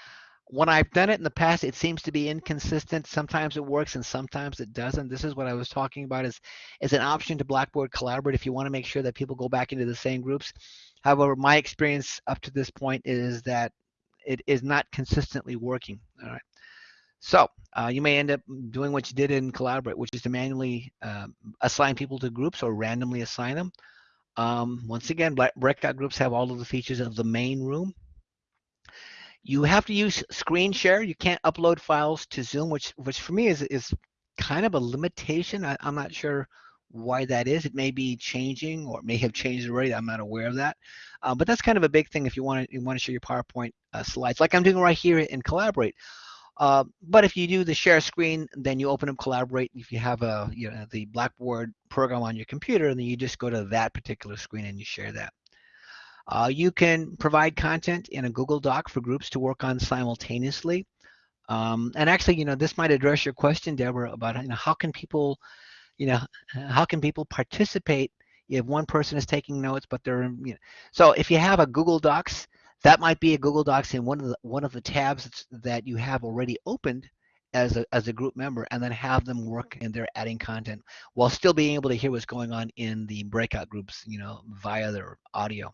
when I've done it in the past, it seems to be inconsistent. Sometimes it works and sometimes it doesn't. This is what I was talking about is, is an option to Blackboard Collaborate if you want to make sure that people go back into the same groups. However, my experience up to this point is that it is not consistently working. All right. So uh, you may end up doing what you did in Collaborate, which is to manually uh, assign people to groups or randomly assign them. Um, once again, breakout groups have all of the features of the main room. You have to use screen share. You can't upload files to Zoom, which which for me is is kind of a limitation. I, am not sure why that is. It may be changing or may have changed already. I'm not aware of that. Uh, but that's kind of a big thing if you want to you want to share your PowerPoint uh, slides, like I'm doing right here in Collaborate. Uh, but if you do the share screen, then you open up Collaborate. If you have a you know the Blackboard program on your computer, and then you just go to that particular screen and you share that. Uh, you can provide content in a Google Doc for groups to work on simultaneously. Um, and actually, you know, this might address your question, Deborah, about you know how can people, you know, how can people participate if one person is taking notes, but they're you know, so if you have a Google Docs that might be a Google Docs in one of the one of the tabs that you have already opened as a, as a group member and then have them work and they're adding content while still being able to hear what's going on in the breakout groups, you know, via their audio.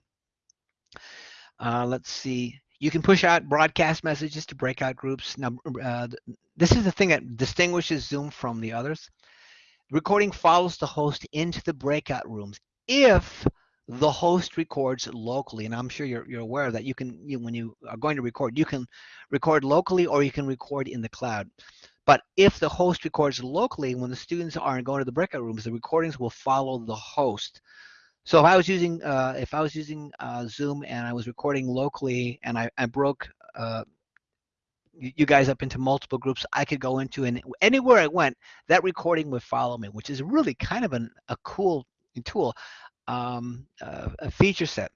Uh, let's see. You can push out broadcast messages to breakout groups. Now, uh, this is the thing that distinguishes Zoom from the others. Recording follows the host into the breakout rooms if the host records locally and i'm sure you're, you're aware that. You can you, when you are going to record you can record locally or you can record in the cloud. But if the host records locally when the students aren't going to the breakout rooms the recordings will follow the host. So if i was using uh, if i was using uh, zoom and i was recording locally and i, I broke uh, you guys up into multiple groups I could go into and anywhere I went that recording would follow me which is really kind of an, a cool tool um, uh, a feature set.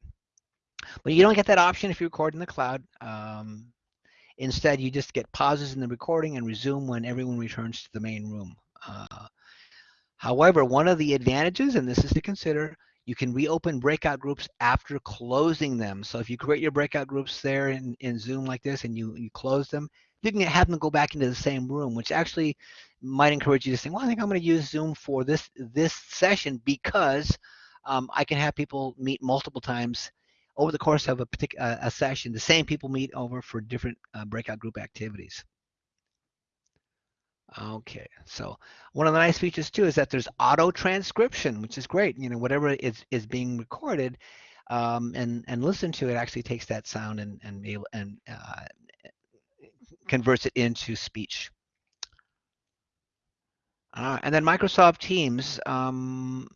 But you don't get that option if you record in the cloud. Um, instead, you just get pauses in the recording and resume when everyone returns to the main room. Uh, however, one of the advantages, and this is to consider, you can reopen breakout groups after closing them. So if you create your breakout groups there in, in Zoom like this and you, you close them, you can have them go back into the same room, which actually might encourage you to say, well, I think I'm going to use Zoom for this, this session because um, I can have people meet multiple times over the course of a particular uh, a session. The same people meet over for different uh, breakout group activities. Okay, so one of the nice features too is that there's auto transcription, which is great. You know, whatever is is being recorded um, and and listened to, it actually takes that sound and and and uh, converts it into speech. Uh, and then Microsoft Teams. Um,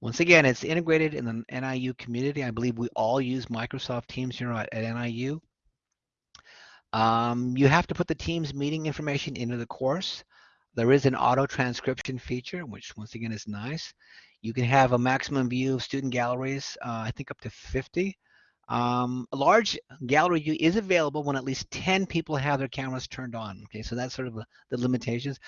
once again, it's integrated in the NIU community. I believe we all use Microsoft Teams here at, at NIU. Um, you have to put the Teams meeting information into the course. There is an auto transcription feature, which once again is nice. You can have a maximum view of student galleries, uh, I think up to 50. Um, a large gallery view is available when at least 10 people have their cameras turned on. Okay, so that's sort of the, the limitations.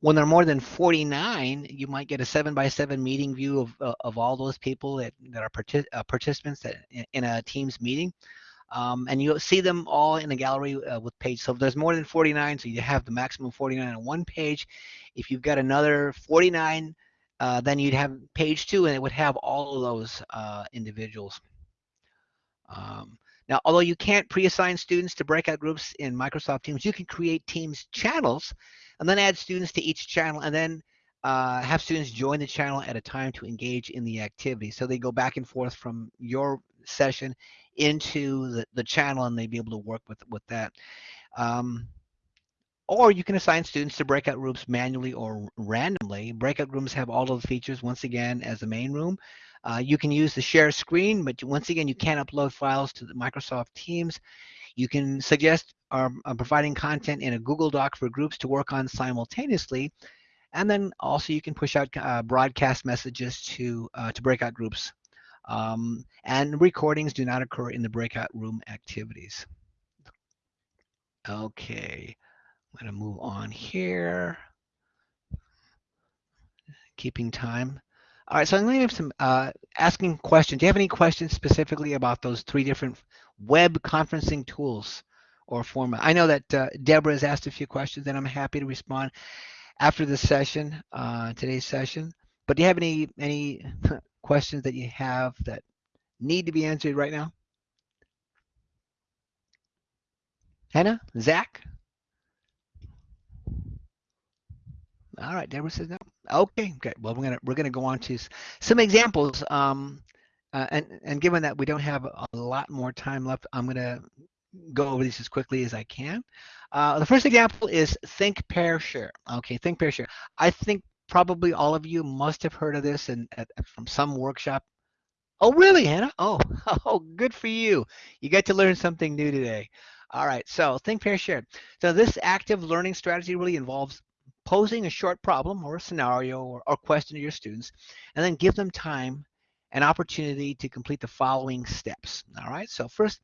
When there are more than 49, you might get a seven by seven meeting view of, uh, of all those people that, that are partic uh, participants that, in, in, a Teams meeting. Um, and you'll see them all in a gallery uh, with page. So if there's more than 49, so you have the maximum 49 on one page. If you've got another 49, uh, then you'd have page two and it would have all of those uh, individuals. Um, now, although you can't pre-assign students to breakout groups in Microsoft Teams, you can create Teams channels and then add students to each channel and then uh, have students join the channel at a time to engage in the activity. So they go back and forth from your session into the, the channel and they'd be able to work with, with that. Um, or you can assign students to breakout rooms manually or randomly. Breakout rooms have all of the features once again as the main room. Uh, you can use the share screen, but once again, you can't upload files to the Microsoft Teams. You can suggest um, uh, providing content in a Google Doc for groups to work on simultaneously. And then also you can push out uh, broadcast messages to, uh, to breakout groups. Um, and recordings do not occur in the breakout room activities. Okay, I'm gonna move on here. Keeping time. All right, so I'm going to have some uh, asking questions. Do you have any questions specifically about those three different web conferencing tools or format? I know that uh, Deborah has asked a few questions, and I'm happy to respond after the session, uh, today's session. But do you have any any questions that you have that need to be answered right now? Hannah, Zach? All right, Deborah says no. Okay, okay. Well, we're gonna we're gonna go on to some examples. Um, uh, and and given that we don't have a lot more time left, I'm gonna go over these as quickly as I can. Uh, the first example is think, pair, share. Okay, think, pair, share. I think probably all of you must have heard of this and from some workshop. Oh, really, Hannah? Oh, oh, good for you. You get to learn something new today. All right, so think, pair, share. So this active learning strategy really involves posing a short problem or a scenario or, or question to your students, and then give them time and opportunity to complete the following steps. All right, so first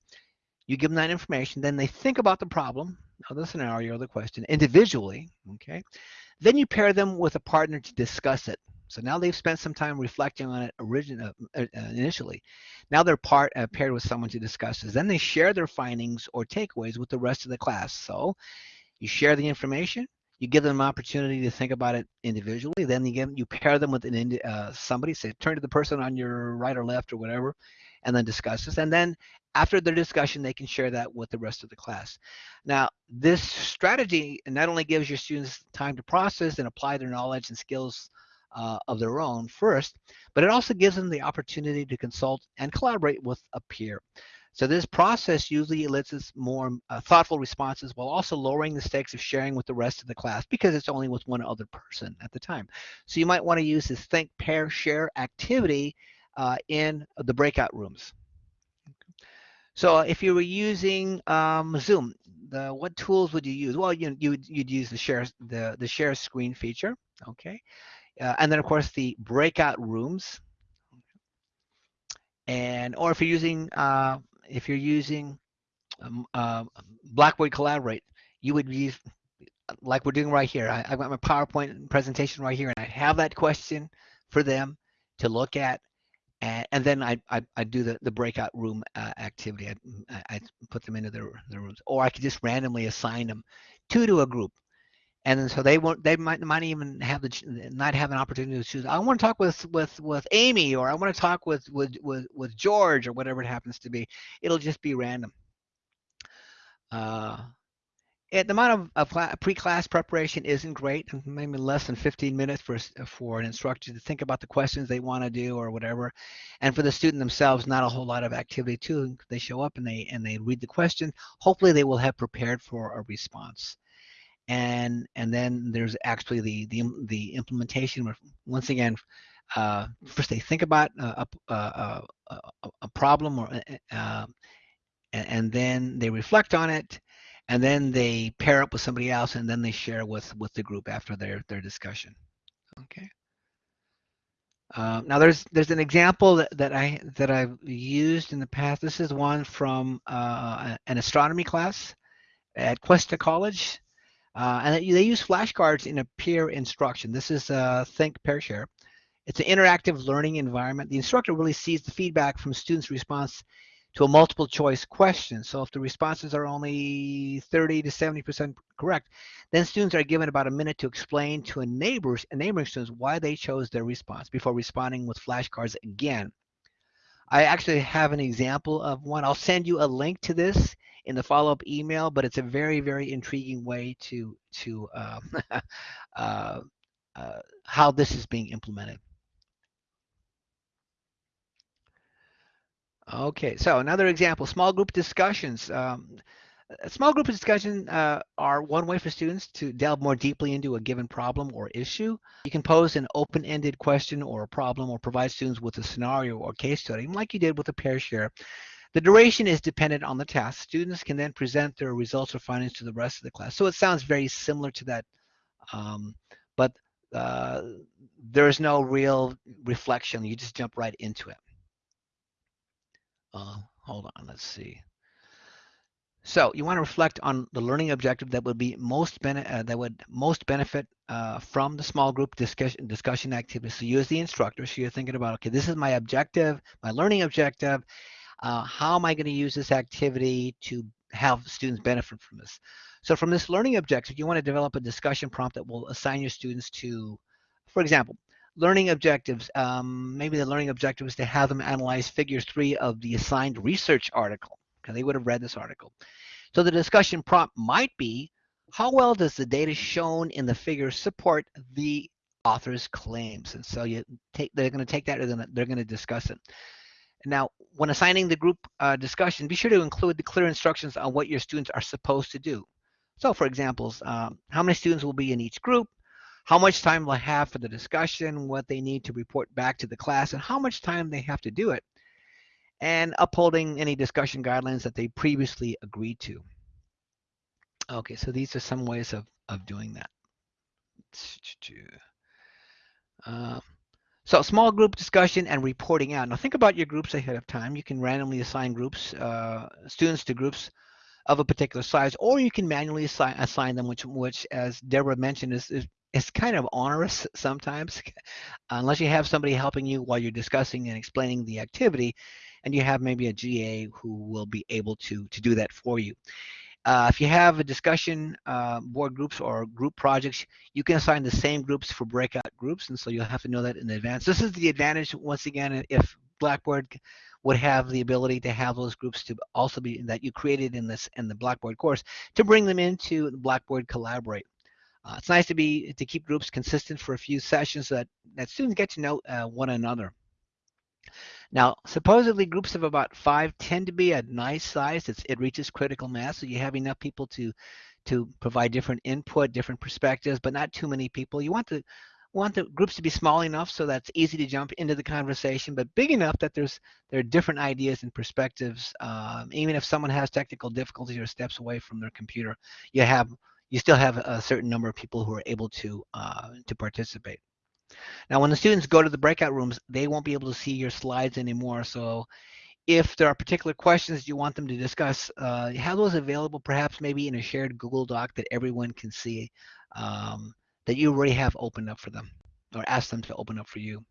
you give them that information, then they think about the problem or the scenario or the question individually, okay? Then you pair them with a partner to discuss it. So now they've spent some time reflecting on it originally, uh, uh, initially. Now they're part, uh, paired with someone to discuss this. Then they share their findings or takeaways with the rest of the class. So you share the information, you give them an opportunity to think about it individually. Then you give you pair them with an uh, somebody. Say turn to the person on your right or left or whatever, and then discuss this. And then after their discussion, they can share that with the rest of the class. Now, this strategy not only gives your students time to process and apply their knowledge and skills uh, of their own first, but it also gives them the opportunity to consult and collaborate with a peer. So this process usually elicits more uh, thoughtful responses while also lowering the stakes of sharing with the rest of the class because it's only with one other person at the time. So you might want to use this think, pair, share activity uh, in the breakout rooms. So if you were using um, Zoom, the, what tools would you use? Well, you, you you'd use the share the the share screen feature, okay, uh, and then of course the breakout rooms, and or if you're using uh, if you're using um, uh, Blackboard Collaborate, you would use like we're doing right here. I, have got my PowerPoint presentation right here, and I have that question for them to look at and, and then I, I, I do the, the breakout room uh, activity. I, I put them into their, their rooms, or I could just randomly assign them two to a group, and then so they won't they might might even have the not have an opportunity to choose. I want to talk with with with Amy, or I want to talk with with with with George, or whatever it happens to be. It'll just be random. Uh, the amount of, of pre-class preparation isn't great, maybe less than 15 minutes for, for an instructor to think about the questions they want to do or whatever. And for the student themselves, not a whole lot of activity too. They show up and they and they read the question. Hopefully they will have prepared for a response. And and then there's actually the the, the implementation where once again, uh, first they think about a, a, a, a problem or uh, and, and then they reflect on it and then they pair up with somebody else and then they share with with the group after their their discussion okay uh, now there's there's an example that, that I that I've used in the past. This is one from uh, an astronomy class at Cuesta College, uh, and they use flashcards in a peer instruction. This is uh, Think Pair Share. It's an interactive learning environment. The instructor really sees the feedback from students' response to a multiple choice question. So if the responses are only 30 to 70% correct, then students are given about a minute to explain to a neighbors and neighboring students why they chose their response before responding with flashcards again. I actually have an example of one. I'll send you a link to this in the follow-up email, but it's a very, very intriguing way to to um, uh, uh, how this is being implemented. Okay, so another example, small group discussions. Um, small group discussions uh, are one way for students to delve more deeply into a given problem or issue. You can pose an open-ended question or a problem or provide students with a scenario or case study, like you did with the pair share. The duration is dependent on the task. Students can then present their results or findings to the rest of the class. So it sounds very similar to that, um, but uh, there is no real reflection. You just jump right into it. Uh, hold on, let's see. So you want to reflect on the learning objective that would be most uh, that would most benefit uh, from the small group discussion discussion activity. So you as the instructor, so you're thinking about, okay, this is my objective, my learning objective. Uh, how am I going to use this activity to have students benefit from this? So from this learning objective, you want to develop a discussion prompt that will assign your students to, for example, learning objectives. Um, maybe the learning objective is to have them analyze figure three of the assigned research article. Okay, they would have read this article. So the discussion prompt might be, how well does the data shown in the figure support the author's claims? And so you take, they're going to take that, and they're going to discuss it. Now, when assigning the group uh, discussion, be sure to include the clear instructions on what your students are supposed to do. So for examples, um, how many students will be in each group, how much time they'll have for the discussion, what they need to report back to the class, and how much time they have to do it, and upholding any discussion guidelines that they previously agreed to. Okay, so these are some ways of, of doing that. Uh, so small group discussion and reporting out. Now think about your groups ahead of time. You can randomly assign groups, uh, students to groups of a particular size, or you can manually assign, assign them, which, which as Deborah mentioned, is, is it's kind of onerous sometimes unless you have somebody helping you while you're discussing and explaining the activity and you have maybe a GA who will be able to to do that for you. Uh, if you have a discussion uh, board groups or group projects, you can assign the same groups for breakout groups, and so you'll have to know that in advance. This is the advantage, once again, if Blackboard would have the ability to have those groups to also be that you created in this in the Blackboard course to bring them into Blackboard Collaborate. Uh, it's nice to be to keep groups consistent for a few sessions so that that students get to know uh, one another. Now, supposedly groups of about five tend to be a nice size. It's, it reaches critical mass, so you have enough people to to provide different input, different perspectives, but not too many people. You want the want the groups to be small enough so that's easy to jump into the conversation, but big enough that there's there are different ideas and perspectives. Um, even if someone has technical difficulties or steps away from their computer, you have you still have a certain number of people who are able to uh, to participate. Now, when the students go to the breakout rooms, they won't be able to see your slides anymore. So if there are particular questions you want them to discuss, uh, have those available perhaps maybe in a shared Google Doc that everyone can see um, that you already have opened up for them or ask them to open up for you.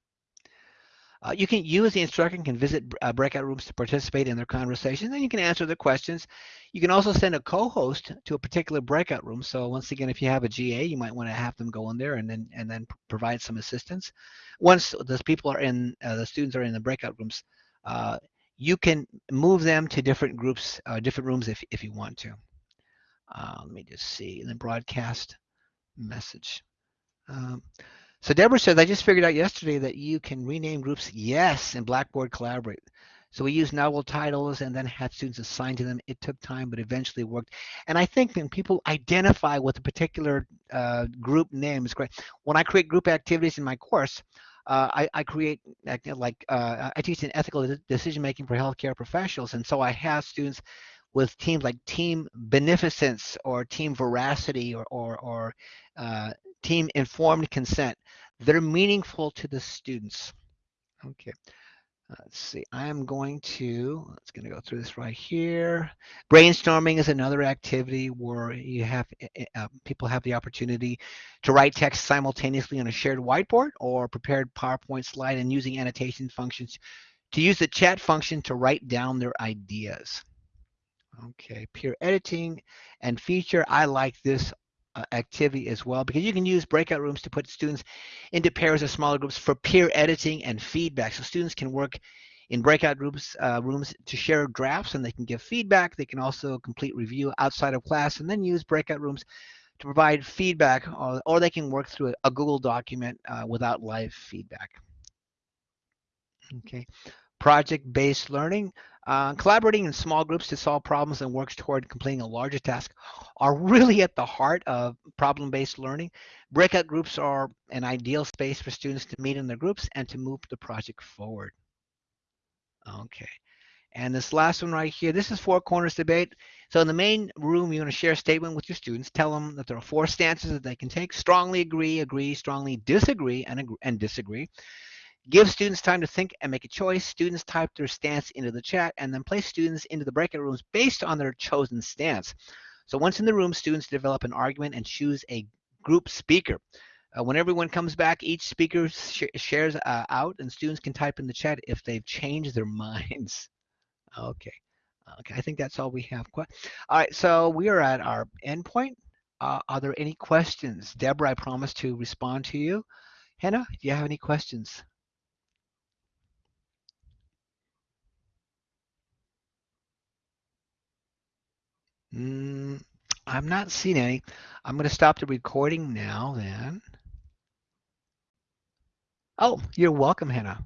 Uh, you can use the instructor can visit uh, breakout rooms to participate in their conversations and you can answer their questions. You can also send a co-host to a particular breakout room. So once again, if you have a GA, you might want to have them go in there and then and then provide some assistance. Once those people are in, uh, the students are in the breakout rooms, uh, you can move them to different groups, uh, different rooms if, if you want to. Uh, let me just see, and then broadcast message. Um, so Deborah says, I just figured out yesterday that you can rename groups yes in Blackboard Collaborate. So we used novel titles and then had students assigned to them. It took time, but eventually worked. And I think when people identify with a particular uh, group name is great. When I create group activities in my course, uh, I, I, create like uh, I teach an ethical decision making for healthcare professionals, and so I have students with teams like Team Beneficence or Team Veracity or or, or uh, Team Informed Consent. They're meaningful to the students. Okay. Uh, let's see, I am going to, let's going to go through this right here. Brainstorming is another activity where you have eh, eh, uh, people have the opportunity to write text simultaneously on a shared whiteboard or prepared PowerPoint slide and using annotation functions to use the chat function to write down their ideas. Okay, peer editing and feature. I like this uh, activity as well because you can use breakout rooms to put students into pairs or smaller groups for peer editing and feedback. So students can work in breakout groups uh, rooms to share drafts and they can give feedback. They can also complete review outside of class and then use breakout rooms to provide feedback or, or they can work through a, a Google document uh, without live feedback. Okay, project-based learning. Uh, collaborating in small groups to solve problems and works toward completing a larger task are really at the heart of problem-based learning. Breakout groups are an ideal space for students to meet in their groups and to move the project forward. Okay. And this last one right here, this is four corners debate. So in the main room, you want to share a statement with your students. Tell them that there are four stances that they can take. Strongly agree, agree, strongly disagree, and, and disagree. Give students time to think and make a choice. Students type their stance into the chat and then place students into the breakout rooms based on their chosen stance. So once in the room, students develop an argument and choose a group speaker. Uh, when everyone comes back, each speaker sh shares uh, out and students can type in the chat if they've changed their minds. okay. Okay, I think that's all we have. All right, so we are at our endpoint. Uh, are there any questions? Deborah, I promise to respond to you. Hannah, do you have any questions? Mm, I'm not seeing any. I'm going to stop the recording now then. Oh, you're welcome, Hannah.